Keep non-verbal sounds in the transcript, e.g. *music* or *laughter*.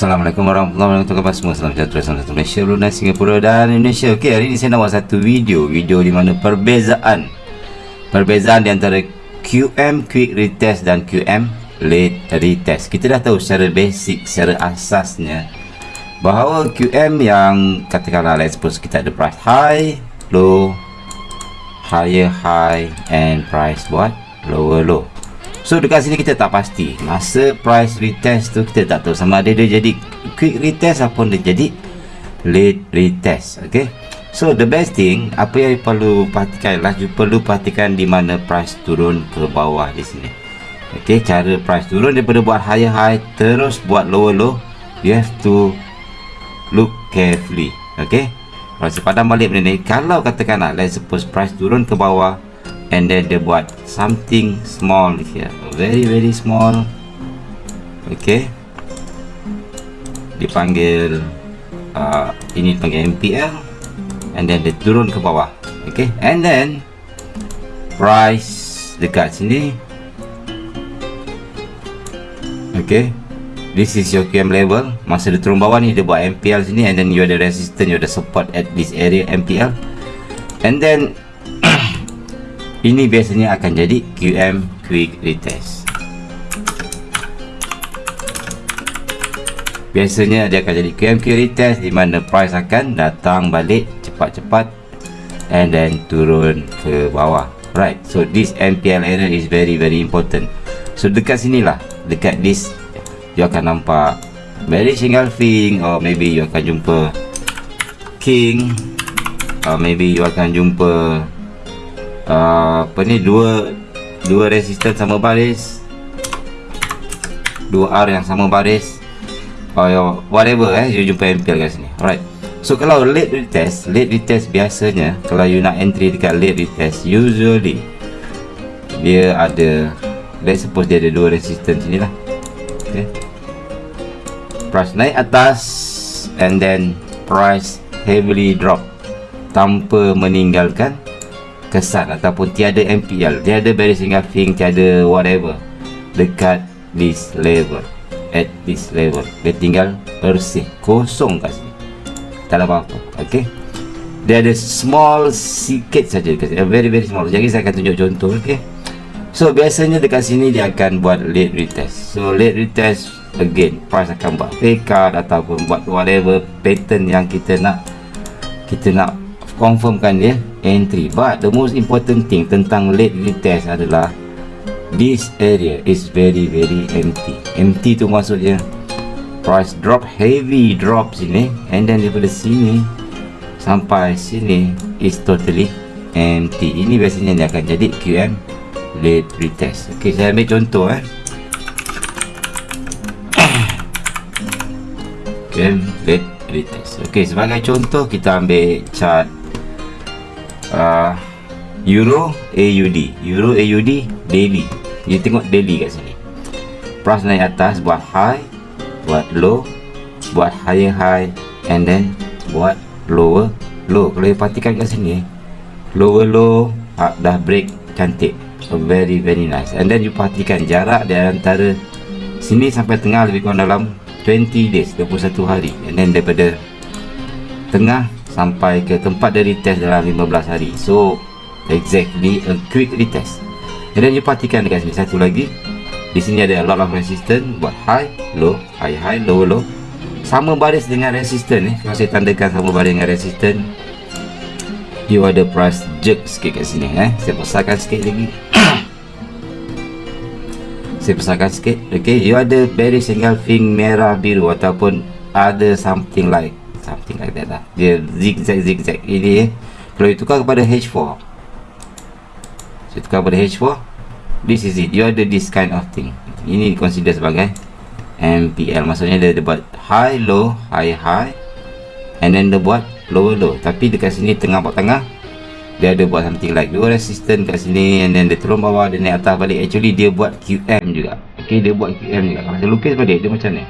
Assalamualaikum warahmatullahi wabarakatuh. Semua? Salam sejahtera Salam satu Malaysia Brunei Singapura dan Indonesia. Okey hari ini saya nak buat satu video. Video di mana perbezaan. Perbezaan di antara QM Quick Retest dan QM Late Retest. Kita dah tahu secara basic Secara asasnya Bahawa QM yang Katakanlah let's suppose kita ada price high Low Higher high And price what? Lower low So dekat sini kita tak pasti. Masa price retest tu kita tak tahu. Sama ada dia jadi quick retest Ataupun dia jadi late retest Okay? So the best thing Apa yang perlu perhatikan lah You perlu perhatikan di mana price turun ke bawah di sini. Okay Cara price turun daripada buat higher high Terus buat lower low You have to Look carefully Okay? Kalau saya padam balik benda ni. Kalau katakan lah Let's suppose price turun ke bawah and then dia buat something small here. Very very small. Okay. Dipanggil uh, ini panggil MPL and then dia turun ke bawah. Okay. And then price dekat sini. Okay. This is your QM level masa dia turun bawah ni dia buat MPL sini. And then you ada resistance you ada support at this area MPL and then ini biasanya akan jadi QM Quick Retest. Biasanya dia akan jadi QM Quick Retest di mana price akan datang balik cepat-cepat and then turun ke bawah. Right, so this MPL area is very very important. So dekat sinilah, dekat this You akan nampak very engulfing or maybe you akan jumpa King or maybe you akan jumpa uh, apa ni dua dua resistor sama baris. Dua R yang sama baris. Or whatever eh you jumpa MPL kat sini. Alright. So kalau late retest late retest biasanya kalau you nak entry dekat late retest usually dia ada let's suppose dia ada dua resistance sini lah. Okay. price naik atas and then price heavily drop tanpa meninggalkan kesan ataupun tiada MPL tiada bearish engulfing tiada whatever dekat this level at this level. Dia tinggal bersih kosong kat sini. Tak ada apa-apa ok dia ada small sikit saja dekat sini. Very very small. Jadi saya akan tunjuk contoh ok so biasanya dekat sini dia akan buat late retest. So late retest again price akan buat fake card ataupun buat whatever pattern yang kita nak kita nak confirmkan dia entry. But the most important thing tentang late retest adalah this area is very very empty. Empty tu maksudnya price drop heavy drop sini and then daripada sini sampai sini is totally empty. Ini biasanya dia akan jadi QM late retest ok saya ambil contoh eh. QM late retest ok sebagai contoh kita ambil chart uh, Euro AUD Euro AUD daily. You tengok daily kat sini. Price naik atas buat high buat low buat higher high and then buat lower low. Kalau you perhatikan kat sini lower low uh, dah break cantik. So very very nice. And then you perhatikan jarak di antara sini sampai tengah lebih kurang dalam 20 days 21 hari. And then daripada tengah sampai ke tempat dari test dalam 15 hari. So exactly a quick retest. And then you perhatikan dekat sini satu lagi. Di sini ada a lot of resistance buat high low high high low low. Sama baris dengan resistance ni kalau saya tandakan sama baris dengan resistance you ada price jerk sikit kat sini eh. Saya besarkan sikit lagi. *coughs* Saya besarkan sikit ok you ada bearish engulfing merah biru ataupun ada something like something like that lah. Dia zigzag zigzag. Ini eh kalau tukar kepada H4 saya tukar kepada H4 this is it. You ada this kind of thing. Ini consider sebagai MPL maksudnya dia, dia buat high low high high and then dia buat low low. Tapi dekat sini tengah buat tengah dia ada buat something like dua resistance kat sini and then dia turun bawah dia naik atas balik. Actually dia buat QM juga. Ok dia buat QM juga. Kalau saya lukis balik dia macam ni